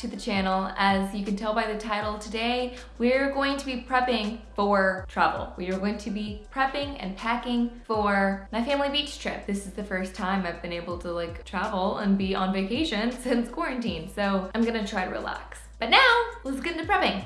to the channel. As you can tell by the title today, we're going to be prepping for travel. We are going to be prepping and packing for my family beach trip. This is the first time I've been able to like travel and be on vacation since quarantine, so I'm gonna try to relax. But now, let's get into prepping.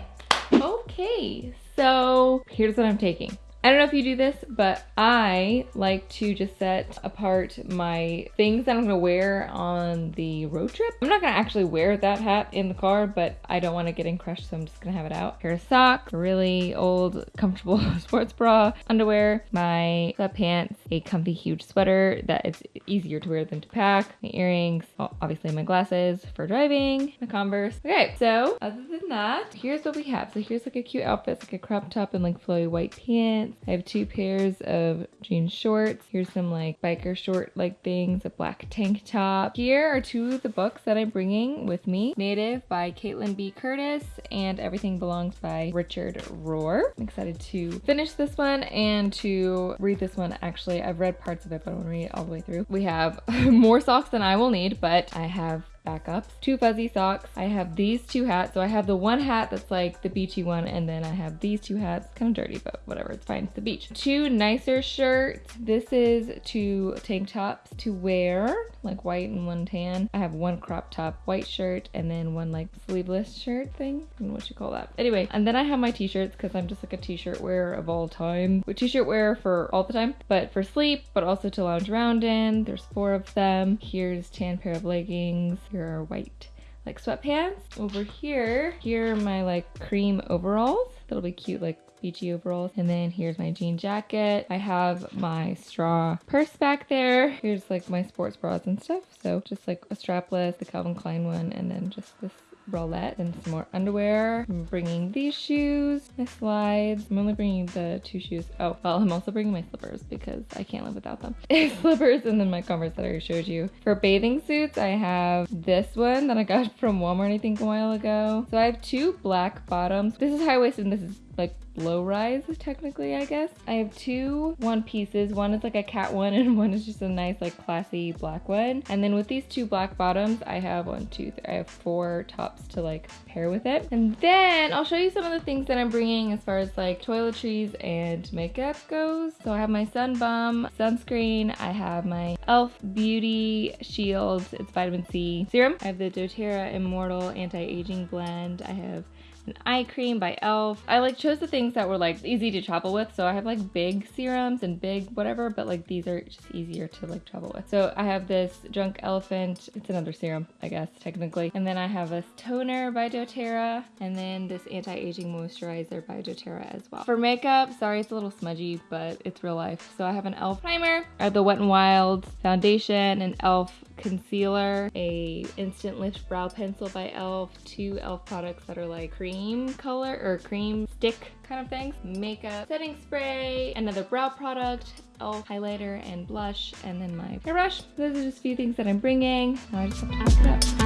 Okay, so here's what I'm taking. I don't know if you do this, but I like to just set apart my things that I'm gonna wear on the road trip. I'm not gonna actually wear that hat in the car, but I don't wanna get in crushed, so I'm just gonna have it out. Pair of socks, a really old, comfortable sports bra, underwear, my sweatpants, a comfy huge sweater that it's easier to wear than to pack, my earrings, obviously my glasses for driving, my Converse. Okay, so other than that, here's what we have. So here's like a cute outfit, like a crop top and like flowy white pants I have two pairs of jean shorts. Here's some like biker short like things, a black tank top. Here are two of the books that I'm bringing with me. Native by Kaitlin B. Curtice and Everything Belongs by Richard Rohr. I'm excited to finish this one and to read this one. Actually, I've read parts of it, but I want to read it all the way through. We have more socks than I will need, but I have backups, two fuzzy socks. I have these two hats. So I have the one hat that's like the beachy one, and then I have these two hats. Kind of dirty, but whatever, it's fine. It's the beach. Two nicer shirts. This is two tank tops to wear, like white and one tan. I have one crop top white shirt, and then one like sleeveless shirt thing. What you call that. Anyway, and then I have my t-shirts because I'm just like a t-shirt wearer of all time. With t-shirt wearer for all the time, but for sleep, but also to lounge around in. There's four of them. Here's tan pair of leggings Here are white like sweatpants. Over here, here are my like cream overalls. That'll be cute like beachy overalls. And then here's my jean jacket. I have my straw purse back there. Here's like my sports bras and stuff. So just like a strapless, the Calvin Klein one, and then just this bralette and some more underwear. I'm bringing these shoes, my slides. I'm only bringing the two shoes. Oh, well, I'm also bringing my slippers because I can't live without them. slippers and then my Converse that I showed you. For bathing suits, I have this one that I got from Walmart, I think, a while ago. So I have two black bottoms. This is high-waisted and this is like low rise technically I guess. I have two one pieces. One is like a cat one and one is just a nice like classy black one. And then with these two black bottoms I have one, two, three, I have four tops to like pair with it. And then I'll show you some of the things that I'm bringing as far as like toiletries and makeup goes. So I have my Sun Bum sunscreen. I have my e.l.f. Beauty Shield. It's vitamin C serum. I have the doTERRA Immortelle Anti-Aging Blend. I have an eye cream by e.l.f. I like chose the things that were like easy to travel with. So I have like big serums and big whatever, but like these are just easier to like travel with. So I have this Drunk Elephant. It's another serum, I guess, technically. And then I have this toner by doTERRA and then this anti-aging moisturizer by doTERRA as well. For makeup, sorry it's a little smudgy, but it's real life. So I have an e.l.f. primer, I have the Wet n Wild foundation, an e.l.f concealer, a instant lift brow pencil by e.l.f., two e.l.f. products that are like cream color or cream stick kind of things, makeup setting spray, another brow product, e.l.f. highlighter and blush, and then my hairbrush. Those are just a few things that I'm bringing. Now I just have to pack it up.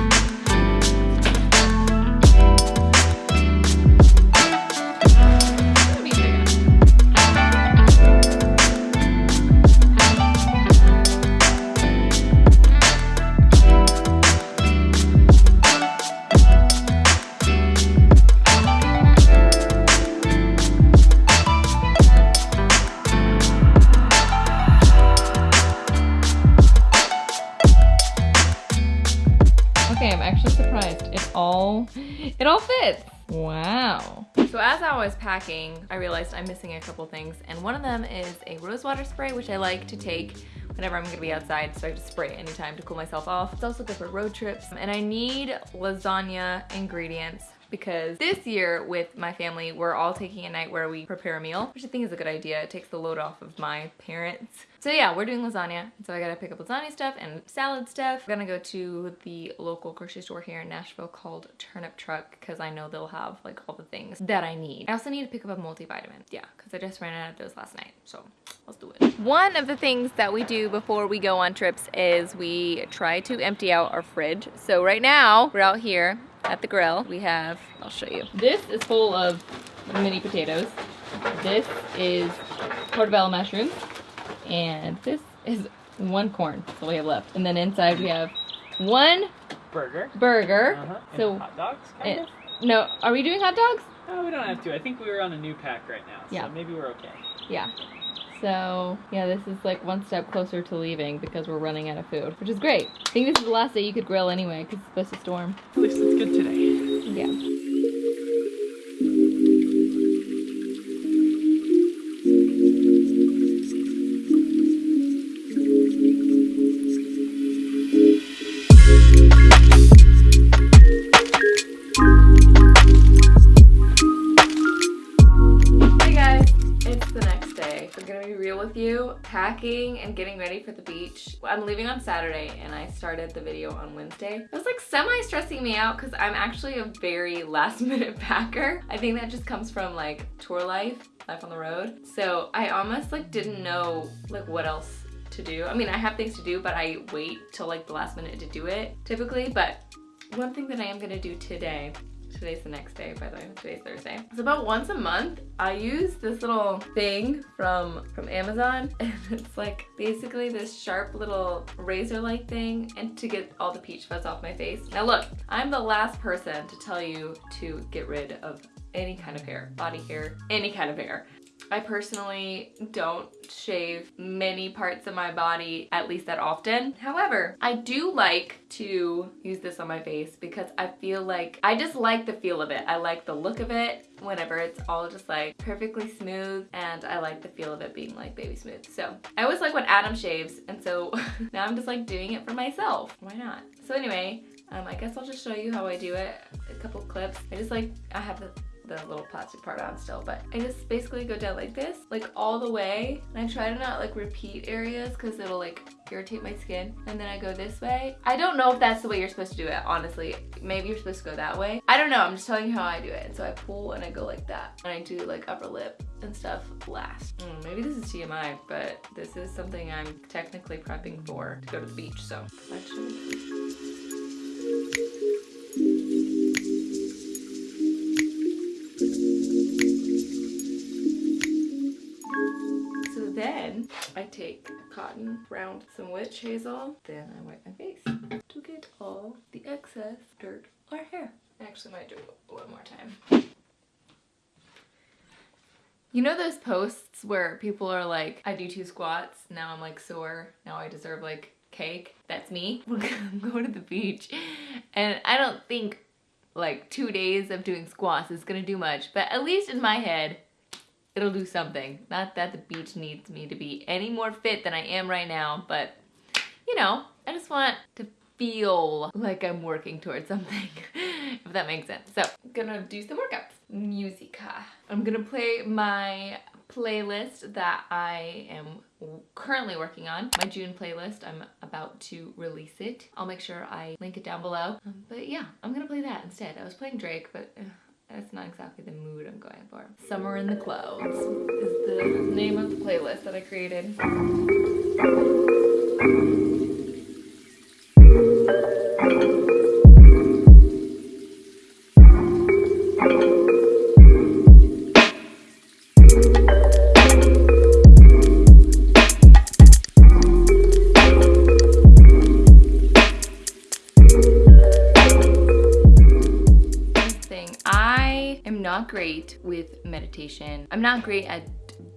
Wow. So as I was packing, I realized I'm missing a couple things. And one of them is a rose water spray, which I like to take whenever I'm gonna be outside, so I just spray it anytime to cool myself off. It's also good for road trips. And I need lasagna ingredients because this year with my family, we're all taking a night where we prepare a meal, which I think is a good idea. It takes the load off of my parents. So yeah, we're doing lasagna. So I gotta pick up lasagna stuff and salad stuff. I'm gonna go to the local grocery store here in Nashville called Turnip Truck because I know they'll have like all the things that I need. I also need to pick up a multivitamin. Yeah, because I just ran out of those last night. So let's do it. One of the things that we do before we go on trips is we try to empty out our fridge. So right now we're out here at the grill. We have, I'll show you. This is full of mini potatoes. This is portobello mushrooms. And this is one corn, that's all we have left. And then inside we have one burger. burger. Uh-huh. And So, hot dogs, kind it- of. No, are we doing hot dogs? No, we don't have to. I think we were on a new pack right now, so Yeah. maybe we're okay. Yeah. So, yeah, this is like one step closer to leaving because we're running out of food, which is great. I think this is the last day you could grill anyway because it's supposed to storm. At least it's good today. Yeah. Packing and getting ready for the beach. I'm leaving on Saturday and I started the video on Wednesday. It was like semi stressing me out because I'm actually a very last minute packer. I think that just comes from like tour life, life on the road. So I almost like didn't know like what else to do. I mean, I have things to do, but I wait till like the last minute to do it typically. But one thing that I am gonna do today Today's the next day, by the way. Today's Thursday. It's about once a month. I use this little thing from from Amazon, and it's like basically this sharp little razor-like thing, and to get all the peach fuzz off my face. Now look, I'm the last person to tell you to get rid of any kind of hair, body hair, any kind of hair. I personally don't shave many parts of my body at least that often. However, I do like to use this on my face because I feel like I just like the feel of it. I like the look of it whenever it's all just like perfectly smooth and I like the feel of it being like baby smooth. So I always like when Adam shaves and so now I'm just like doing it for myself. Why not? So anyway, um, I guess I'll just show you how I do it. A couple clips. I just like, I have the the little plastic part on still, but I just basically go down like this, like all the way. And I try to not like repeat areas because it'll like irritate my skin. And then I go this way. I don't know if that's the way you're supposed to do it, honestly. Maybe you're supposed to go that way. I don't know, I'm just telling you how I do it. So I pull and I go like that. And I do like upper lip and stuff last. Mm, maybe this is TMI, but this is something I'm technically prepping for to go to the beach. So take cotton, round some witch hazel, then I wipe my face to get all the excess dirt or hair. I actually might do it one more time. You know those posts where people are like, I do two squats, now I'm like sore, now I deserve like cake? That's me. I'm going to the beach and I don't think like two days of doing squats is gonna do much, but at least in my head, it'll do something. Not that the beach needs me to be any more fit than I am right now, but you know, I just want to feel like I'm working towards something, if that makes sense. So, I'm gonna do some workouts. Musica. I'm gonna play my playlist that I am currently working on. My June playlist, I'm about to release it. I'll make sure I link it down below. Um, but yeah, I'm gonna play that instead. I was playing Drake, but uh, that's not exactly the mood I'm going for. Summer in the Clouds is the name of the playlist that I created. I'm not great at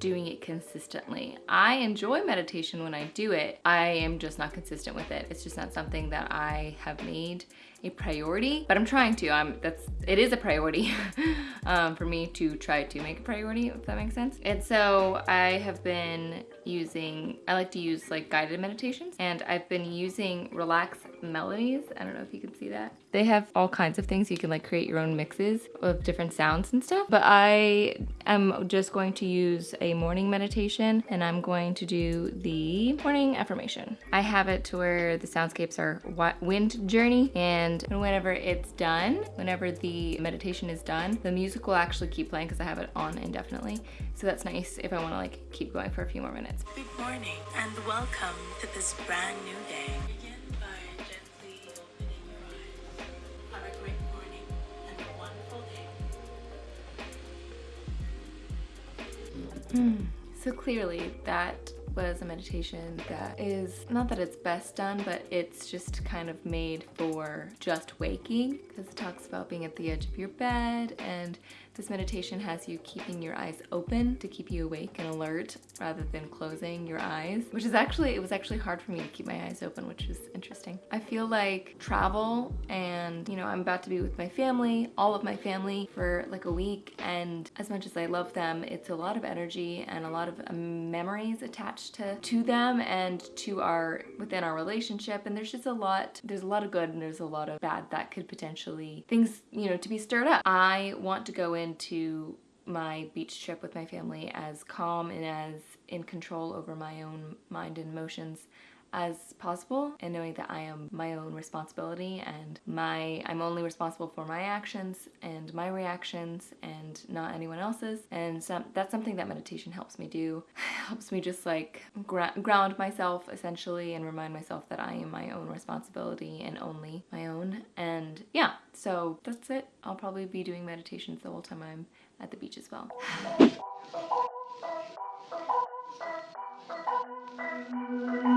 doing it consistently. I enjoy meditation when I do it. I am just not consistent with it. It's just not something that I have made a priority, but I'm trying to. I'm that's it is a priority um, for me to try to make a priority, if that makes sense. And so I have been using. I like to use like guided meditations, and I've been using Relax Melodies. I don't know if you can see that. They have all kinds of things. You can like create your own mixes of different sounds and stuff. But I am just going to use a morning meditation, and I'm going to do the morning affirmation. I have it to where the soundscapes are wind journey and and whenever it's done, whenever the meditation is done, the music will actually keep playing because I have it on indefinitely. So that's nice if I want to like keep going for a few more minutes. Good morning and welcome to this brand new day. Day. So clearly that was a meditation that is not that it's best done, but it's just kind of made for just waking because it talks about being at the edge of your bed and this meditation has you keeping your eyes open to keep you awake and alert rather than closing your eyes, which is actually, it was actually hard for me to keep my eyes open, which is interesting. I feel like travel and, you know, I'm about to be with my family, all of my family for like a week. And as much as I love them, it's a lot of energy and a lot of um, memories attached to, to them and to our, within our relationship. And there's just a lot, there's a lot of good and there's a lot of bad that could potentially, things, you know, to be stirred up. I want to go into my beach trip with my family as calm and as in control over my own mind and emotions as possible and knowing that I am my own responsibility and my I'm only responsible for my actions and my reactions and not anyone else's. And that's something that meditation helps me do. Helps me just like ground myself essentially and remind myself that I am my own responsibility and only my own. And yeah so that's it I'll probably be doing meditations the whole time I'm at the beach as well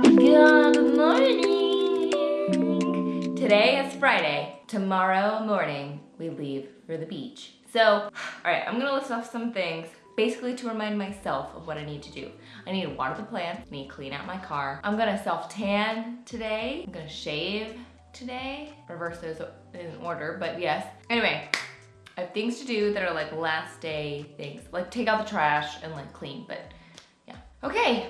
Good morning! Today is Friday. Tomorrow morning, we leave for the beach. So, all right, I'm gonna list off some things basically to remind myself of what I need to do. I need to water the plants, I need to clean out my car. I'm gonna self-tan today. I'm gonna shave today. Reverse those in order, but yes. Anyway, I have things to do that are like last day things. Like take out the trash and like clean, but yeah. Okay,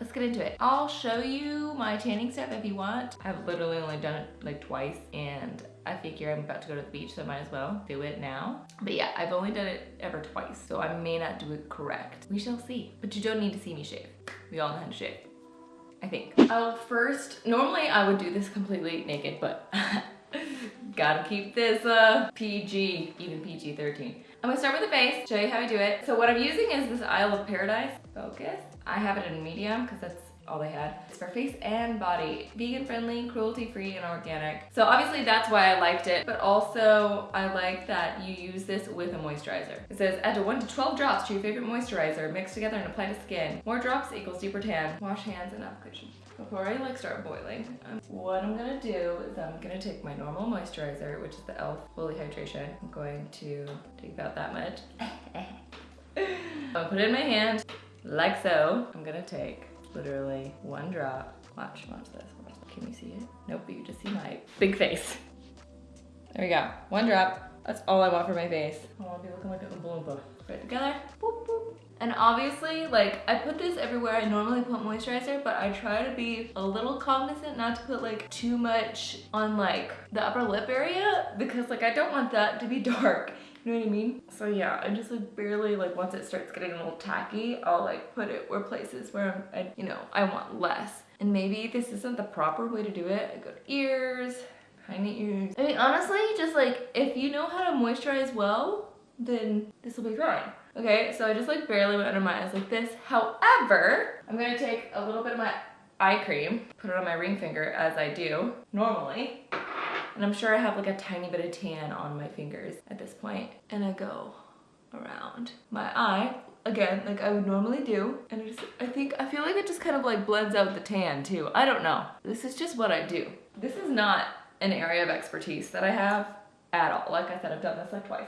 let's get into it. I'll show you my tanning step if you want. I've literally only done it like twice and I figure I'm about to go to the beach so I might as well do it now. But yeah, I've only done it ever twice so I may not do it correct. We shall see. But you don't need to see me shave. We all know how to shave. I think. I'll first, normally I would do this completely naked but gotta keep this uh, PG, even PG-13. I'm gonna start with the face, show you how I do it. So what I'm using is this Isle of Paradise Focus. I have it in medium because that's all they had. It's for face and body. Vegan friendly, cruelty free, and organic. So obviously that's why I liked it, but also I like that you use this with a moisturizer. It says add to 1 to 12 drops to your favorite moisturizer, mix together and apply to skin. More drops equals deeper tan. Wash hands and application. Before I like start boiling, um, what I'm gonna do is I'm gonna take my normal moisturizer, which is the e.l.f. Holy Hydration. I'm going to take about that much. I'll put it in my hand, like so. I'm gonna take literally one drop. Watch, watch this. Can you see it? Nope, but you just see my big face. There we go, one drop. That's all I want for my face. Oh, I wanna be looking like a Oompa Loompa. Put it together, boop, boop. And obviously, like, I put this everywhere I normally put moisturizer, but I try to be a little cognizant not to put like too much on like the upper lip area because like I don't want that to be dark. You know what I mean? So yeah, I just like barely like once it starts getting a little tacky, I'll like put it where places where I'm, you know, I want less. And maybe this isn't the proper way to do it. I go to ears, the ears. I mean, honestly, just like if you know how to moisturize well, then this will be fine. Okay, so I just like barely went under my eyes like this. However, I'm gonna take a little bit of my eye cream, put it on my ring finger as I do normally. And I'm sure I have like a tiny bit of tan on my fingers at this point. And I go around my eye. Again like I would normally do. And I just I think I feel like it just kind of like blends out the tan too. I don't know. This is just what I do. This is not an area of expertise that I have at all. Like I said I've done this like twice.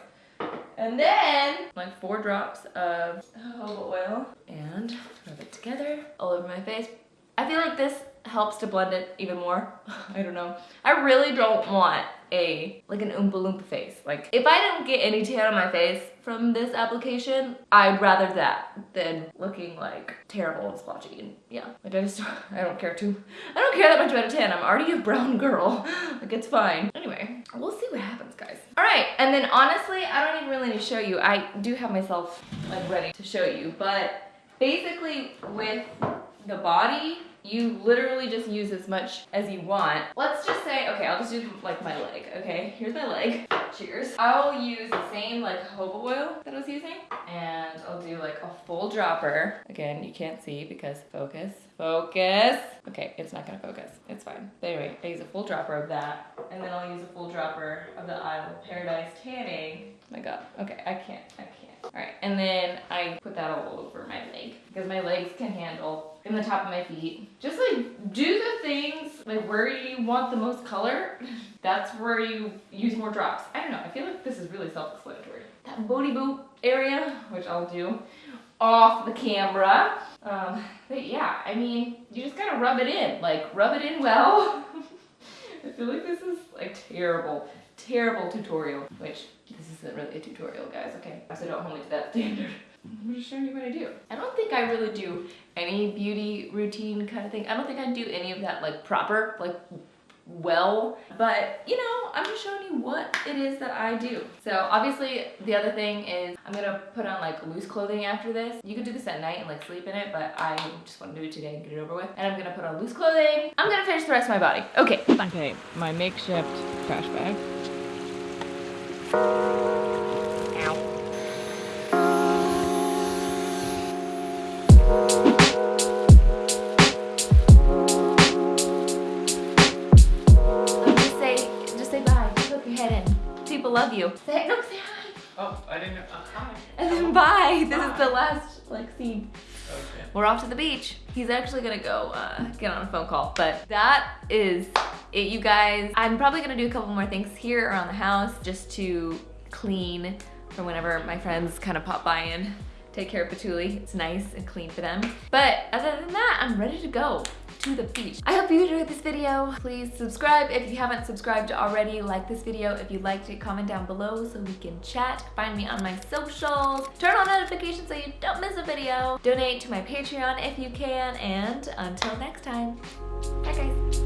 And then like four drops of jojoba oil. And rub it together all over my face. I feel like this helps to blend it even more. I don't know. I really don't want a, like an Oompa Loompa face. Like, if I don't get any tan on my face from this application, I'd rather that than looking like terrible and splotchy. And yeah, like I just, I don't care too, I don't care that much about a tan. I'm already a brown girl. like, it's fine. Anyway, we'll see what happens, guys. All right, and then honestly, I don't even really need to show you. I do have myself, like, ready to show you, but basically with the body, you literally just use as much as you want. Let's just say, okay, I'll just do like my leg, okay? Here's my leg, cheers. I'll use the same like jojoba oil that I was using and I'll do like a full dropper. Again, you can't see because focus, Focus. Okay, it's not gonna focus. It's fine. But anyway, I use a full dropper of that, and then I'll use a full dropper of the Isle of Paradise tanning. Oh my god. Okay, I can't. I can't. All right, and then I put that all over my leg because my legs can handle in the top of my feet. Just like do the things like where you want the most color. That's where you use more drops. I don't know. I feel like this is really self-explanatory. That booty boot area, which I'll do off the camera. Um, but yeah, I mean, you just gotta rub it in. Like, rub it in well. I feel like this is like terrible, terrible tutorial, which this isn't really a tutorial, guys, okay? So don't hold me to that standard. I'm just showing you what I do. I don't think I really do any beauty routine kind of thing. I don't think I do any of that like proper, like well, but you know, I'm just showing you what it is that I do. So obviously the other thing is I'm gonna put on like loose clothing after this. You could do this at night and like sleep in it, but I just wanna do it today and get it over with. And I'm gonna put on loose clothing. I'm gonna finish the rest of my body. Okay. Okay, my makeshift trash bag. You. Say, no, say hi. Oh, I didn't know. Uh, hi. And then bye. This is the last like scene. Okay. We're off to the beach. He's actually gonna go uh, get on a phone call, but that is it, you guys. I'm probably gonna do a couple more things here around the house just to clean for whenever my friends kind of pop by and take care of Patoolie. It's nice and clean for them. But other than that, I'm ready to go to the beach. I hope you enjoyed this video. Please subscribe if you haven't subscribed already. Like this video if you liked it. Comment down below so we can chat. Find me on my socials. Turn on notifications so you don't miss a video. Donate to my Patreon if you can. And until next time, bye guys.